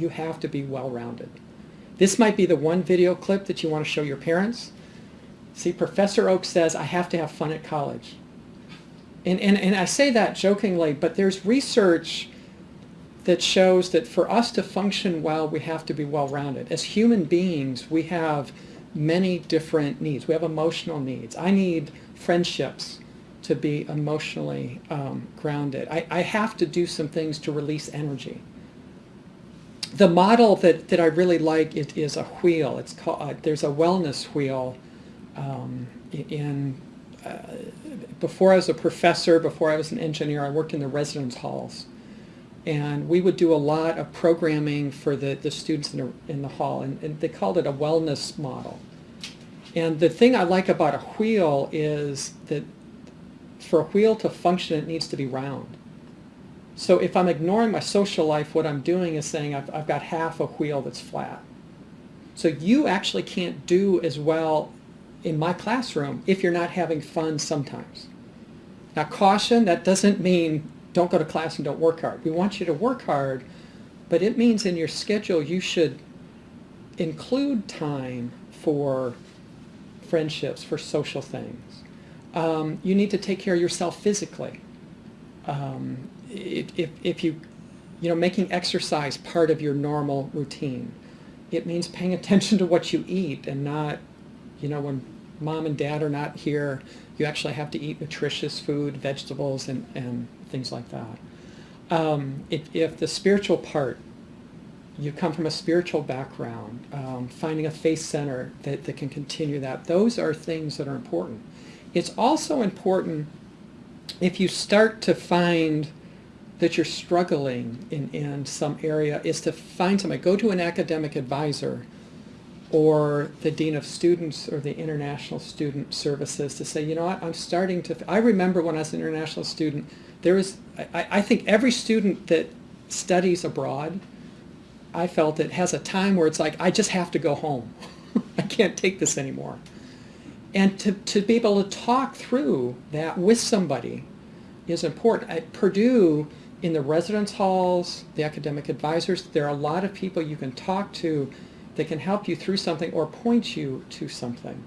You have to be well-rounded. This might be the one video clip that you want to show your parents. See, Professor Oak says, I have to have fun at college. And, and, and I say that jokingly, but there's research that shows that for us to function well, we have to be well-rounded. As human beings, we have many different needs. We have emotional needs. I need friendships to be emotionally um, grounded. I, I have to do some things to release energy. The model that, that I really like it is a wheel. It's called, uh, there's a wellness wheel um, in, uh, before I was a professor, before I was an engineer, I worked in the residence halls. And we would do a lot of programming for the, the students in the, in the hall, and, and they called it a wellness model. And the thing I like about a wheel is that for a wheel to function, it needs to be round. So if I'm ignoring my social life, what I'm doing is saying I've, I've got half a wheel that's flat. So you actually can't do as well in my classroom if you're not having fun sometimes. Now caution, that doesn't mean don't go to class and don't work hard. We want you to work hard, but it means in your schedule you should include time for friendships, for social things. Um, you need to take care of yourself physically. Um, if, if, you, you know, making exercise part of your normal routine. It means paying attention to what you eat and not, you know, when mom and dad are not here, you actually have to eat nutritious food, vegetables, and, and things like that. Um, if, if the spiritual part, you come from a spiritual background, um, finding a faith center that, that can continue that, those are things that are important. It's also important if you start to find that you're struggling in, in some area is to find somebody, go to an academic advisor or the Dean of Students or the International Student Services to say, you know what, I'm starting to, I remember when I was an international student, there was, I, I think every student that studies abroad, I felt it has a time where it's like, I just have to go home. I can't take this anymore. And to, to be able to talk through that with somebody is important. At Purdue, in the residence halls, the academic advisors, there are a lot of people you can talk to that can help you through something or point you to something.